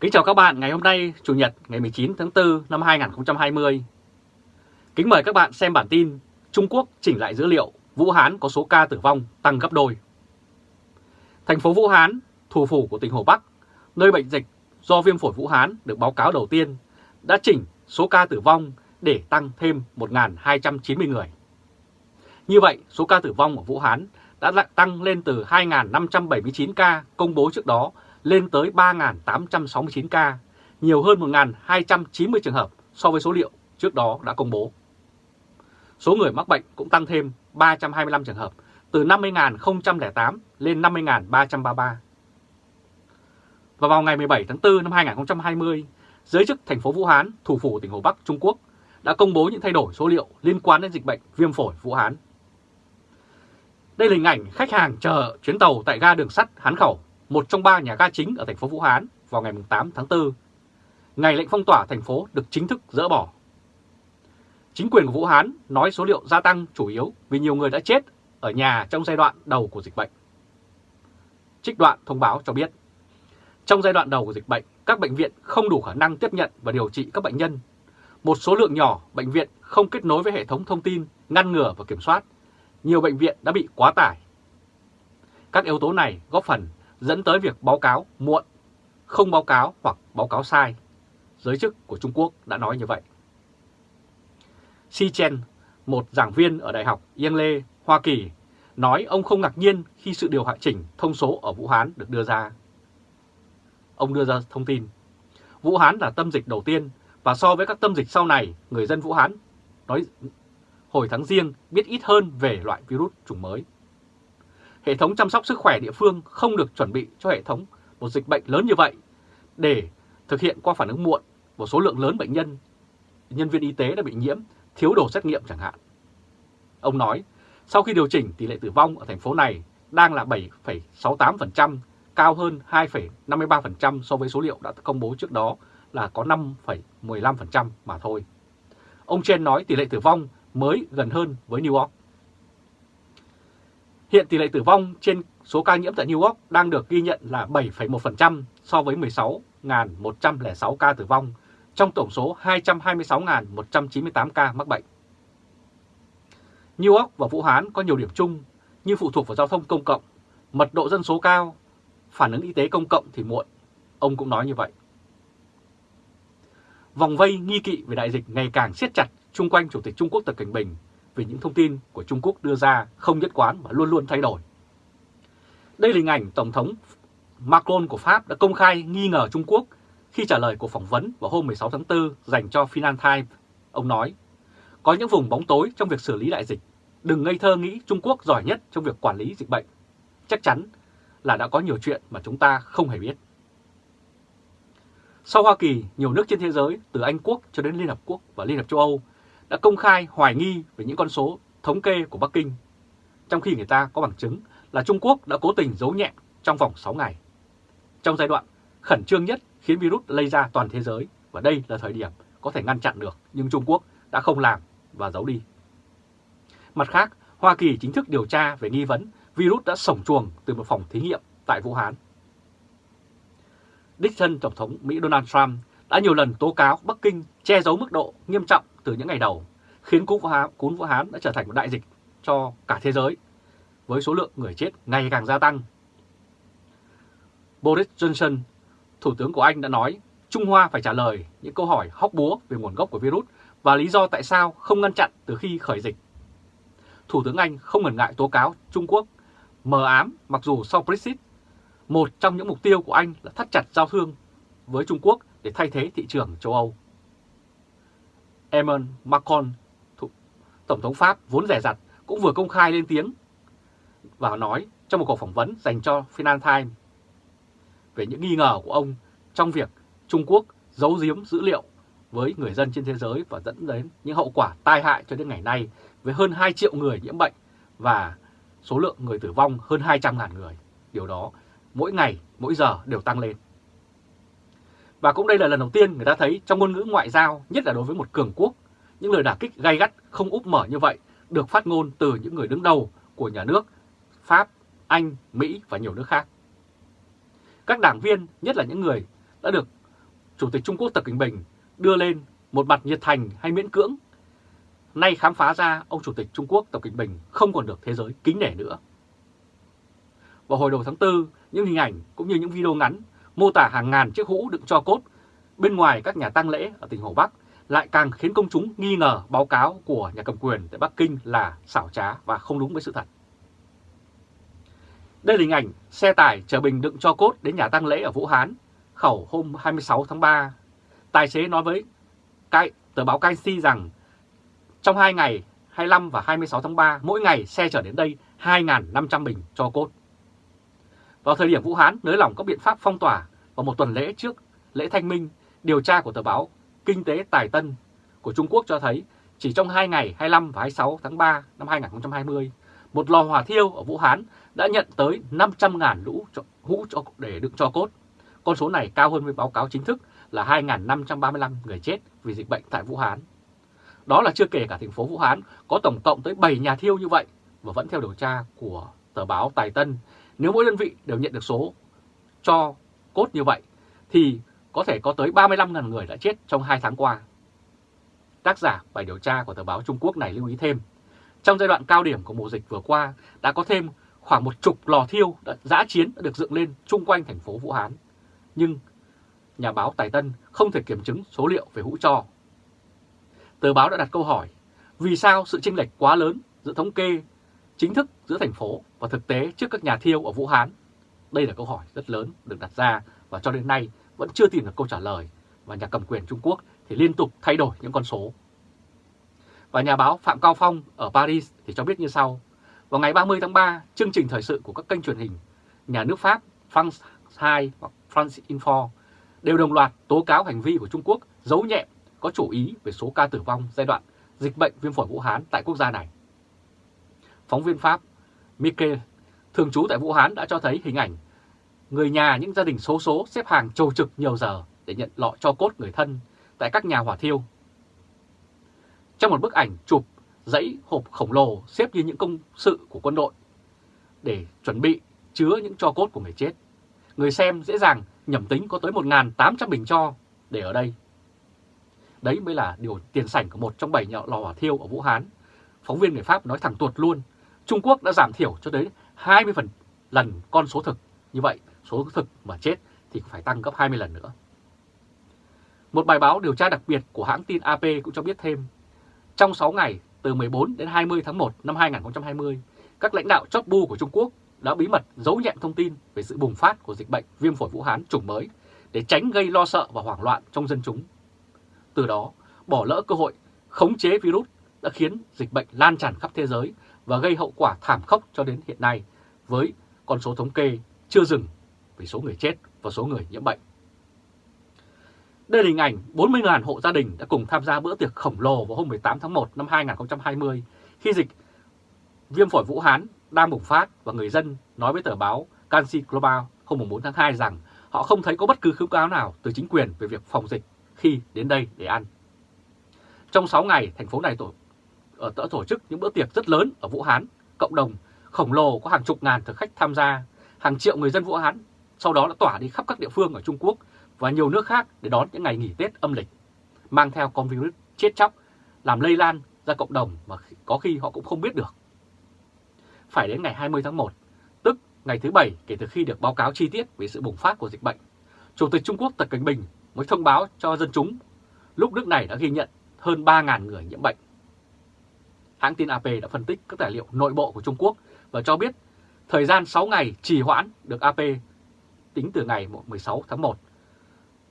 Kính chào các bạn ngày hôm nay, Chủ nhật ngày 19 tháng 4 năm 2020. Kính mời các bạn xem bản tin Trung Quốc chỉnh lại dữ liệu Vũ Hán có số ca tử vong tăng gấp đôi. Thành phố Vũ Hán, thủ phủ của tỉnh Hồ Bắc, nơi bệnh dịch do viêm phổi Vũ Hán được báo cáo đầu tiên, đã chỉnh số ca tử vong để tăng thêm 1.290 người. Như vậy, số ca tử vong ở Vũ Hán đã tăng lên từ 2.579 ca công bố trước đó lên tới 3.869 ca, nhiều hơn 1.290 trường hợp so với số liệu trước đó đã công bố. Số người mắc bệnh cũng tăng thêm 325 trường hợp, từ 50.008 lên 50.333. Và vào ngày 17 tháng 4 năm 2020, giới chức thành phố Vũ Hán, thủ phủ tỉnh Hồ Bắc, Trung Quốc đã công bố những thay đổi số liệu liên quan đến dịch bệnh viêm phổi Vũ Hán. Đây là hình ảnh khách hàng chờ chuyến tàu tại ga đường sắt Hán Khẩu một trong ba nhà ga chính ở thành phố Vũ Hán vào ngày 8 tháng 4. Ngày lệnh phong tỏa thành phố được chính thức dỡ bỏ. Chính quyền của Vũ Hán nói số liệu gia tăng chủ yếu vì nhiều người đã chết ở nhà trong giai đoạn đầu của dịch bệnh. Trích đoạn thông báo cho biết, trong giai đoạn đầu của dịch bệnh, các bệnh viện không đủ khả năng tiếp nhận và điều trị các bệnh nhân. Một số lượng nhỏ bệnh viện không kết nối với hệ thống thông tin, ngăn ngừa và kiểm soát. Nhiều bệnh viện đã bị quá tải. Các yếu tố này góp phần dẫn tới việc báo cáo muộn, không báo cáo hoặc báo cáo sai. Giới chức của Trung Quốc đã nói như vậy. Xi Chen, một giảng viên ở Đại học Yale, Hoa Kỳ, nói ông không ngạc nhiên khi sự điều hạ chỉnh thông số ở Vũ Hán được đưa ra. Ông đưa ra thông tin, Vũ Hán là tâm dịch đầu tiên và so với các tâm dịch sau này, người dân Vũ Hán nói hồi tháng riêng biết ít hơn về loại virus chủng mới hệ thống chăm sóc sức khỏe địa phương không được chuẩn bị cho hệ thống một dịch bệnh lớn như vậy để thực hiện qua phản ứng muộn một số lượng lớn bệnh nhân, nhân viên y tế đã bị nhiễm, thiếu đồ xét nghiệm chẳng hạn. Ông nói, sau khi điều chỉnh tỷ lệ tử vong ở thành phố này đang là 7,68%, cao hơn 2,53% so với số liệu đã công bố trước đó là có 5,15% mà thôi. Ông Chen nói tỷ lệ tử vong mới gần hơn với New York. Hiện tỷ lệ tử vong trên số ca nhiễm tại New York đang được ghi nhận là 7,1% so với 16.106 ca tử vong trong tổng số 226.198 ca mắc bệnh. New York và Vũ Hán có nhiều điểm chung như phụ thuộc vào giao thông công cộng, mật độ dân số cao, phản ứng y tế công cộng thì muộn. Ông cũng nói như vậy. Vòng vây nghi kỵ về đại dịch ngày càng siết chặt chung quanh Chủ tịch Trung Quốc Tập Cảnh Bình vì những thông tin của Trung Quốc đưa ra không nhất quán và luôn luôn thay đổi. Đây là hình ảnh Tổng thống Macron của Pháp đã công khai nghi ngờ Trung Quốc khi trả lời cuộc phỏng vấn vào hôm 16 tháng 4 dành cho Financial Times. Ông nói, có những vùng bóng tối trong việc xử lý đại dịch. Đừng ngây thơ nghĩ Trung Quốc giỏi nhất trong việc quản lý dịch bệnh. Chắc chắn là đã có nhiều chuyện mà chúng ta không hề biết. Sau Hoa Kỳ, nhiều nước trên thế giới, từ Anh Quốc cho đến Liên Hợp Quốc và Liên Hợp châu Âu đã công khai hoài nghi về những con số thống kê của Bắc Kinh, trong khi người ta có bằng chứng là Trung Quốc đã cố tình giấu nhẹ trong vòng 6 ngày. Trong giai đoạn khẩn trương nhất khiến virus lây ra toàn thế giới, và đây là thời điểm có thể ngăn chặn được, nhưng Trung Quốc đã không làm và giấu đi. Mặt khác, Hoa Kỳ chính thức điều tra về nghi vấn virus đã sổng chuồng từ một phòng thí nghiệm tại Vũ Hán. Đích thân Tổng thống Mỹ Donald Trump đã nhiều lần tố cáo Bắc Kinh che giấu mức độ nghiêm trọng từ những ngày đầu, khiến cúm Vũ Hán, cúm Vũ Hán đã trở thành một đại dịch cho cả thế giới, với số lượng người chết ngày càng gia tăng. Boris Johnson, Thủ tướng của Anh đã nói Trung Hoa phải trả lời những câu hỏi hóc búa về nguồn gốc của virus và lý do tại sao không ngăn chặn từ khi khởi dịch. Thủ tướng Anh không ngần ngại tố cáo Trung Quốc mờ ám mặc dù sau Brexit, một trong những mục tiêu của Anh là thắt chặt giao thương với Trung Quốc để thay thế thị trường châu Âu. Emmanuel Macron, Tổng thống Pháp vốn rẻ rặt, cũng vừa công khai lên tiếng và nói trong một cuộc phỏng vấn dành cho Financial Times về những nghi ngờ của ông trong việc Trung Quốc giấu giếm dữ liệu với người dân trên thế giới và dẫn đến những hậu quả tai hại cho đến ngày nay với hơn 2 triệu người nhiễm bệnh và số lượng người tử vong hơn 200.000 người. Điều đó mỗi ngày, mỗi giờ đều tăng lên. Và cũng đây là lần đầu tiên người ta thấy trong ngôn ngữ ngoại giao, nhất là đối với một cường quốc, những lời đả kích gay gắt không úp mở như vậy được phát ngôn từ những người đứng đầu của nhà nước Pháp, Anh, Mỹ và nhiều nước khác. Các đảng viên, nhất là những người đã được Chủ tịch Trung Quốc Tập Cận Bình đưa lên một mặt nhiệt thành hay miễn cưỡng. Nay khám phá ra ông Chủ tịch Trung Quốc Tập Cận Bình không còn được thế giới kính nể nữa. Vào hồi đầu tháng 4, những hình ảnh cũng như những video ngắn mô tả hàng ngàn chiếc hũ đựng cho cốt bên ngoài các nhà tang lễ ở tỉnh Hồ Bắc lại càng khiến công chúng nghi ngờ báo cáo của nhà cầm quyền tại Bắc Kinh là xảo trá và không đúng với sự thật. Đây là hình ảnh xe tải chở bình đựng cho cốt đến nhà tang lễ ở Vũ Hán, khẩu hôm 26 tháng 3. Tài xế nói với cái tờ báo Canxi rằng trong 2 ngày 25 và 26 tháng 3, mỗi ngày xe chở đến đây 2.500 bình cho cốt. Vào thời điểm Vũ Hán nới lỏng các biện pháp phong tỏa vào một tuần lễ trước lễ thanh minh, điều tra của tờ báo Kinh tế Tài Tân của Trung Quốc cho thấy chỉ trong 2 ngày 25 và 26 tháng 3 năm 2020, một lò hỏa thiêu ở Vũ Hán đã nhận tới 500.000 lũ cho, hũ cho, để đựng cho cốt. Con số này cao hơn với báo cáo chính thức là 2.535 người chết vì dịch bệnh tại Vũ Hán. Đó là chưa kể cả thành phố Vũ Hán có tổng cộng tới 7 nhà thiêu như vậy và vẫn theo điều tra của tờ báo Tài Tân. Nếu mỗi đơn vị đều nhận được số cho cốt như vậy thì có thể có tới 35.000 người đã chết trong 2 tháng qua. Tác giả bài điều tra của tờ báo Trung Quốc này lưu ý thêm, trong giai đoạn cao điểm của mùa dịch vừa qua đã có thêm khoảng một chục lò thiêu đã giã chiến đã được dựng lên chung quanh thành phố Vũ Hán. Nhưng nhà báo Tài Tân không thể kiểm chứng số liệu về hũ cho. Tờ báo đã đặt câu hỏi, vì sao sự chênh lệch quá lớn giữa thống kê chính thức giữa thành phố và thực tế trước các nhà thiêu ở Vũ Hán? Đây là câu hỏi rất lớn được đặt ra và cho đến nay vẫn chưa tìm được câu trả lời và nhà cầm quyền Trung Quốc thì liên tục thay đổi những con số. Và nhà báo Phạm Cao Phong ở Paris thì cho biết như sau. Vào ngày 30 tháng 3, chương trình thời sự của các kênh truyền hình nhà nước Pháp France 2 hoặc France Info đều đồng loạt tố cáo hành vi của Trung Quốc giấu nhẹm có chủ ý về số ca tử vong giai đoạn dịch bệnh viêm phổi Vũ Hán tại quốc gia này. Phóng viên Pháp Mikkel, thường trú tại Vũ Hán đã cho thấy hình ảnh người nhà những gia đình số số xếp hàng trầu trực nhiều giờ để nhận lọ cho cốt người thân tại các nhà hỏa thiêu. Trong một bức ảnh chụp dãy hộp khổng lồ xếp như những công sự của quân đội để chuẩn bị chứa những cho cốt của người chết. Người xem dễ dàng nhầm tính có tới 1.800 bình cho để ở đây. Đấy mới là điều tiền sảnh của một trong bảy lò hỏa thiêu ở Vũ Hán. Phóng viên người Pháp nói thẳng tuột luôn, Trung Quốc đã giảm thiểu cho tới 20 phần lần con số thực. Như vậy, số thực mà chết thì phải tăng gấp 20 lần nữa. Một bài báo điều tra đặc biệt của hãng tin AP cũng cho biết thêm, trong 6 ngày từ 14 đến 20 tháng 1 năm 2020, các lãnh đạo chót bu của Trung Quốc đã bí mật giấu nhẹm thông tin về sự bùng phát của dịch bệnh viêm phổi Vũ Hán chủng mới để tránh gây lo sợ và hoảng loạn trong dân chúng. Từ đó, bỏ lỡ cơ hội khống chế virus đã khiến dịch bệnh lan tràn khắp thế giới và gây hậu quả thảm khốc cho đến hiện nay với con số thống kê chưa dừng về số người chết và số người nhiễm bệnh. Đây là hình ảnh 40.000 hộ gia đình đã cùng tham gia bữa tiệc khổng lồ vào hôm 18 tháng 1 năm 2020 khi dịch viêm phổi Vũ Hán đang bùng phát và người dân nói với tờ báo Canxi Global hôm 4 tháng 2 rằng họ không thấy có bất cứ khuyến cáo nào từ chính quyền về việc phòng dịch khi đến đây để ăn. Trong 6 ngày, thành phố này tổ, Ờ, ở đã tổ chức những bữa tiệc rất lớn ở Vũ Hán, cộng đồng khổng lồ có hàng chục ngàn thực khách tham gia, hàng triệu người dân Vũ Hán sau đó đã tỏa đi khắp các địa phương ở Trung Quốc và nhiều nước khác để đón những ngày nghỉ Tết âm lịch, mang theo con virus chết chóc, làm lây lan ra cộng đồng mà có khi họ cũng không biết được. Phải đến ngày 20 tháng 1, tức ngày thứ Bảy kể từ khi được báo cáo chi tiết về sự bùng phát của dịch bệnh, Chủ tịch Trung Quốc Tập Cảnh Bình mới thông báo cho dân chúng lúc nước này đã ghi nhận hơn 3.000 người nhiễm bệnh. Hãng tin AP đã phân tích các tài liệu nội bộ của Trung Quốc và cho biết thời gian 6 ngày trì hoãn được AP tính từ ngày 16 tháng 1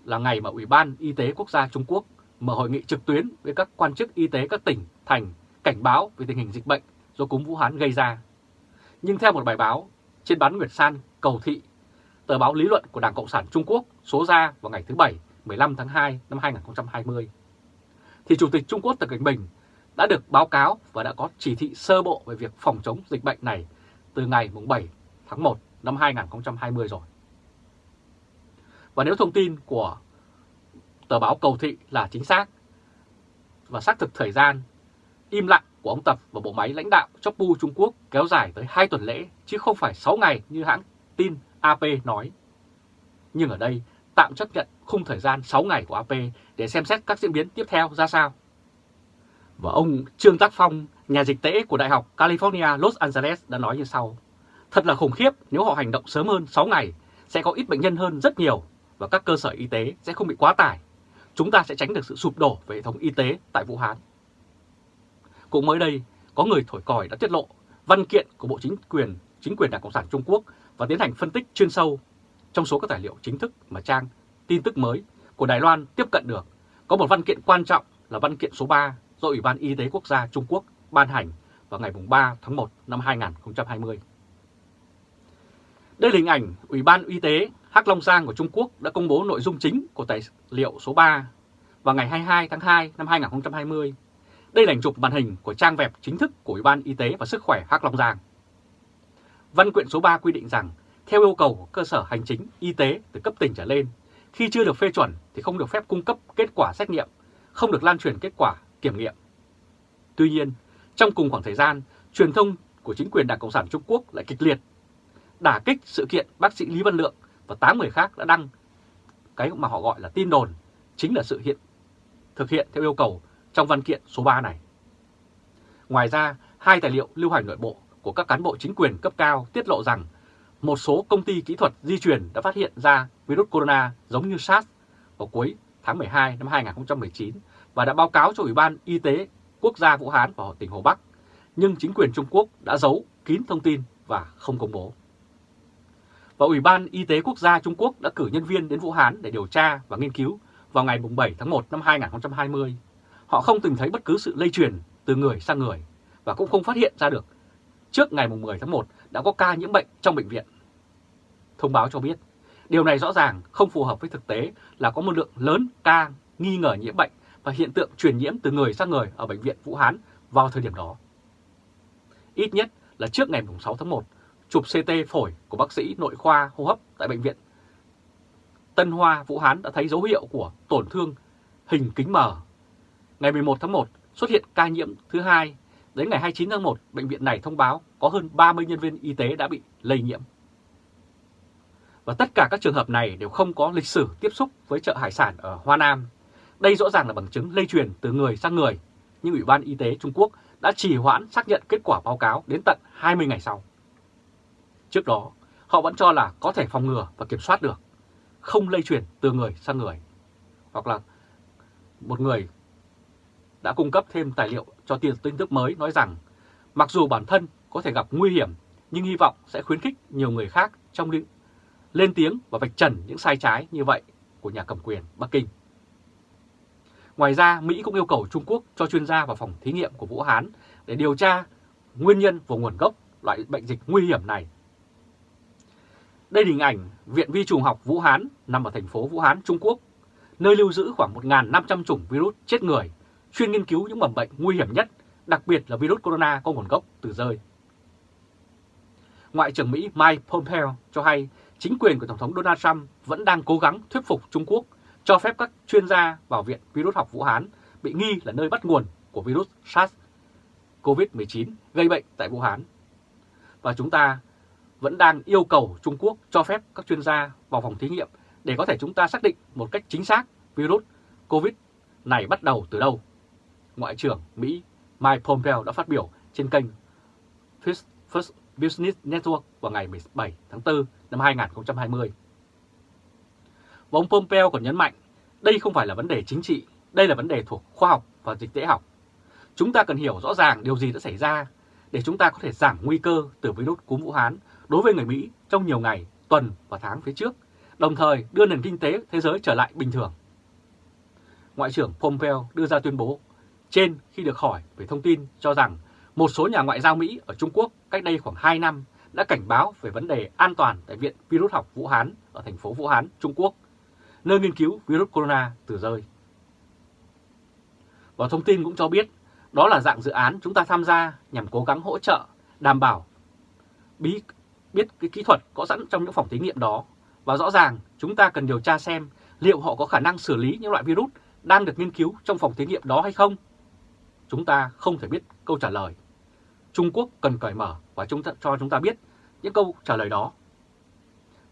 là ngày mà Ủy ban Y tế Quốc gia Trung Quốc mở hội nghị trực tuyến với các quan chức y tế các tỉnh, thành cảnh báo về tình hình dịch bệnh do cúm Vũ Hán gây ra. Nhưng theo một bài báo trên bán Nguyệt San Cầu Thị, tờ báo lý luận của Đảng Cộng sản Trung Quốc số ra vào ngày thứ Bảy 15 tháng 2 năm 2020, thì Chủ tịch Trung Quốc Tập Cảnh Bình đã được báo cáo và đã có chỉ thị sơ bộ về việc phòng chống dịch bệnh này từ ngày 7 tháng 1 năm 2020 rồi. Và nếu thông tin của tờ báo Cầu Thị là chính xác và xác thực thời gian, im lặng của ông Tập và bộ máy lãnh đạo Chopu Trung Quốc kéo dài tới 2 tuần lễ chứ không phải 6 ngày như hãng tin AP nói. Nhưng ở đây tạm chấp nhận khung thời gian 6 ngày của AP để xem xét các diễn biến tiếp theo ra sao. Và ông Trương Tác Phong, nhà dịch tễ của Đại học California Los Angeles đã nói như sau. Thật là khủng khiếp nếu họ hành động sớm hơn 6 ngày, sẽ có ít bệnh nhân hơn rất nhiều và các cơ sở y tế sẽ không bị quá tải. Chúng ta sẽ tránh được sự sụp đổ về hệ thống y tế tại Vũ Hán. Cũng mới đây, có người thổi còi đã tiết lộ văn kiện của Bộ Chính quyền chính quyền Đảng Cộng sản Trung Quốc và tiến hành phân tích chuyên sâu. Trong số các tài liệu chính thức mà trang tin tức mới của Đài Loan tiếp cận được, có một văn kiện quan trọng là văn kiện số 3 do Ủy ban Y tế Quốc gia Trung Quốc ban hành vào ngày 3 tháng 1 năm 2020. Đây là hình ảnh Ủy ban Y tế Hắc Long Giang của Trung Quốc đã công bố nội dung chính của tài liệu số 3 vào ngày 22 tháng 2 năm 2020. Đây là ảnh chụp màn hình của trang web chính thức của Ủy ban Y tế và Sức khỏe Hắc Long Giang. Văn quyện số 3 quy định rằng, theo yêu cầu của cơ sở hành chính y tế từ cấp tỉnh trở lên, khi chưa được phê chuẩn thì không được phép cung cấp kết quả xét nghiệm, không được lan truyền kết quả kiểm nghiệm. Tuy nhiên, trong cùng khoảng thời gian, truyền thông của chính quyền Đảng Cộng sản Trung Quốc lại kịch liệt đả kích sự kiện bác sĩ Lý Văn Lượng và 8 người khác đã đăng cái mà họ gọi là tin đồn, chính là sự hiện thực hiện theo yêu cầu trong văn kiện số 3 này. Ngoài ra, hai tài liệu lưu hành nội bộ của các cán bộ chính quyền cấp cao tiết lộ rằng một số công ty kỹ thuật di truyền đã phát hiện ra virus corona giống như SARS vào cuối tháng 12 năm 2019 và đã báo cáo cho Ủy ban Y tế Quốc gia Vũ Hán và tỉnh Hồ Bắc, nhưng chính quyền Trung Quốc đã giấu kín thông tin và không công bố. Và Ủy ban Y tế Quốc gia Trung Quốc đã cử nhân viên đến Vũ Hán để điều tra và nghiên cứu vào ngày 7 tháng 1 năm 2020. Họ không từng thấy bất cứ sự lây truyền từ người sang người và cũng không phát hiện ra được trước ngày 10 tháng 1 đã có ca nhiễm bệnh trong bệnh viện. Thông báo cho biết, điều này rõ ràng không phù hợp với thực tế là có một lượng lớn ca nghi ngờ nhiễm bệnh và hiện tượng truyền nhiễm từ người sang người ở bệnh viện Vũ Hán vào thời điểm đó. Ít nhất là trước ngày 6 tháng 1, chụp CT phổi của bác sĩ nội khoa hô hấp tại bệnh viện Tân Hoa Vũ Hán đã thấy dấu hiệu của tổn thương hình kính mờ. Ngày 11 tháng 1 xuất hiện ca nhiễm thứ hai Đến ngày 29 tháng 1, bệnh viện này thông báo có hơn 30 nhân viên y tế đã bị lây nhiễm. Và tất cả các trường hợp này đều không có lịch sử tiếp xúc với chợ hải sản ở Hoa Nam. Đây rõ ràng là bằng chứng lây truyền từ người sang người, nhưng Ủy ban Y tế Trung Quốc đã trì hoãn xác nhận kết quả báo cáo đến tận 20 ngày sau. Trước đó, họ vẫn cho là có thể phòng ngừa và kiểm soát được, không lây truyền từ người sang người. Hoặc là một người đã cung cấp thêm tài liệu cho tiền tin tức mới nói rằng mặc dù bản thân có thể gặp nguy hiểm nhưng hy vọng sẽ khuyến khích nhiều người khác trong lĩnh lên tiếng và vạch trần những sai trái như vậy của nhà cầm quyền Bắc Kinh. Ngoài ra, Mỹ cũng yêu cầu Trung Quốc cho chuyên gia vào phòng thí nghiệm của Vũ Hán để điều tra nguyên nhân và nguồn gốc loại bệnh dịch nguy hiểm này. Đây là hình ảnh Viện Vi trùng học Vũ Hán nằm ở thành phố Vũ Hán, Trung Quốc, nơi lưu giữ khoảng 1.500 chủng virus chết người chuyên nghiên cứu những mầm bệnh nguy hiểm nhất, đặc biệt là virus corona có nguồn gốc từ rơi. Ngoại trưởng Mỹ Mike Pompeo cho hay chính quyền của Tổng thống Donald Trump vẫn đang cố gắng thuyết phục Trung Quốc cho phép các chuyên gia vào Viện Virus học Vũ Hán bị nghi là nơi bắt nguồn của virus SARS COVID-19 gây bệnh tại Vũ Hán. Và chúng ta vẫn đang yêu cầu Trung Quốc cho phép các chuyên gia vào phòng thí nghiệm để có thể chúng ta xác định một cách chính xác virus COVID này bắt đầu từ đâu. Ngoại trưởng Mỹ Mike Pompeo đã phát biểu trên kênh First Business Network vào ngày 17 tháng 4 năm 2020. Và ông Pompeo còn nhấn mạnh, đây không phải là vấn đề chính trị, đây là vấn đề thuộc khoa học và dịch tễ học. Chúng ta cần hiểu rõ ràng điều gì đã xảy ra để chúng ta có thể giảm nguy cơ từ virus cúm Vũ Hán đối với người Mỹ trong nhiều ngày, tuần và tháng phía trước, đồng thời đưa nền kinh tế thế giới trở lại bình thường. Ngoại trưởng Pompeo đưa ra tuyên bố trên khi được hỏi về thông tin cho rằng một số nhà ngoại giao Mỹ ở Trung Quốc cách đây khoảng 2 năm đã cảnh báo về vấn đề an toàn tại Viện Virus học Vũ Hán ở thành phố Vũ Hán, Trung Quốc, nơi nghiên cứu virus corona từ rơi. Và thông tin cũng cho biết đó là dạng dự án chúng ta tham gia nhằm cố gắng hỗ trợ, đảm bảo bí biết cái kỹ thuật có sẵn trong những phòng thí nghiệm đó. Và rõ ràng chúng ta cần điều tra xem liệu họ có khả năng xử lý những loại virus đang được nghiên cứu trong phòng thí nghiệm đó hay không chúng ta không thể biết câu trả lời. Trung Quốc cần cởi mở và chúng ta, cho chúng ta biết những câu trả lời đó.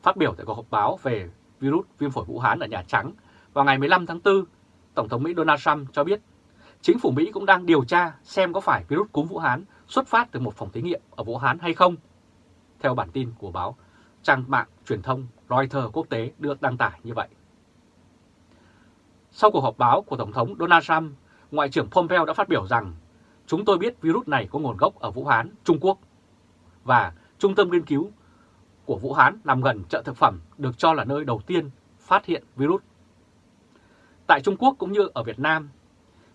Phát biểu tại cuộc họp báo về virus viêm phổi Vũ Hán ở Nhà Trắng vào ngày 15 tháng 4, Tổng thống Mỹ Donald Trump cho biết chính phủ Mỹ cũng đang điều tra xem có phải virus cúm Vũ Hán xuất phát từ một phòng thí nghiệm ở Vũ Hán hay không. Theo bản tin của báo trang mạng truyền thông Reuters quốc tế được đăng tải như vậy. Sau cuộc họp báo của Tổng thống Donald Trump, Ngoại trưởng Pompeo đã phát biểu rằng chúng tôi biết virus này có nguồn gốc ở Vũ Hán, Trung Quốc và Trung tâm nghiên cứu của Vũ Hán nằm gần chợ thực phẩm được cho là nơi đầu tiên phát hiện virus. Tại Trung Quốc cũng như ở Việt Nam,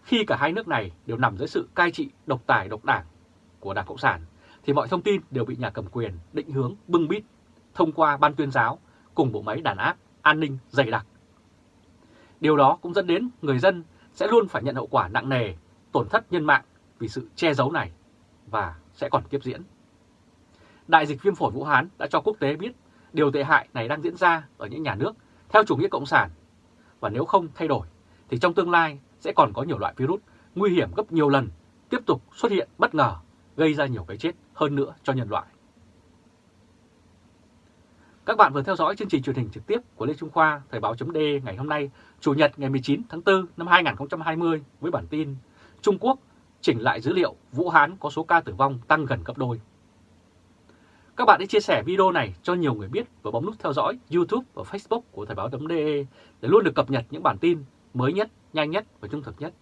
khi cả hai nước này đều nằm dưới sự cai trị độc tài độc đảng của Đảng Cộng sản, thì mọi thông tin đều bị nhà cầm quyền định hướng bưng bít thông qua ban tuyên giáo cùng bộ máy đàn áp, an ninh dày đặc. Điều đó cũng dẫn đến người dân sẽ luôn phải nhận hậu quả nặng nề, tổn thất nhân mạng vì sự che giấu này và sẽ còn tiếp diễn. Đại dịch viêm phổi Vũ Hán đã cho quốc tế biết điều tệ hại này đang diễn ra ở những nhà nước theo chủ nghĩa cộng sản và nếu không thay đổi thì trong tương lai sẽ còn có nhiều loại virus nguy hiểm gấp nhiều lần tiếp tục xuất hiện bất ngờ gây ra nhiều cái chết hơn nữa cho nhân loại. Các bạn vừa theo dõi chương trình truyền hình trực tiếp của Lê Trung Khoa Thời báo chấm ngày hôm nay, Chủ nhật ngày 19 tháng 4 năm 2020 với bản tin Trung Quốc chỉnh lại dữ liệu Vũ Hán có số ca tử vong tăng gần gấp đôi. Các bạn hãy chia sẻ video này cho nhiều người biết và bấm nút theo dõi YouTube và Facebook của Thời báo .de để luôn được cập nhật những bản tin mới nhất, nhanh nhất và trung thực nhất.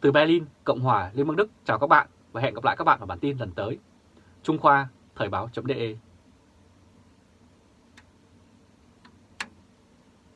Từ Berlin, Cộng hòa Liên bang Đức chào các bạn và hẹn gặp lại các bạn ở bản tin lần tới. Trung Khoa Thời báo .de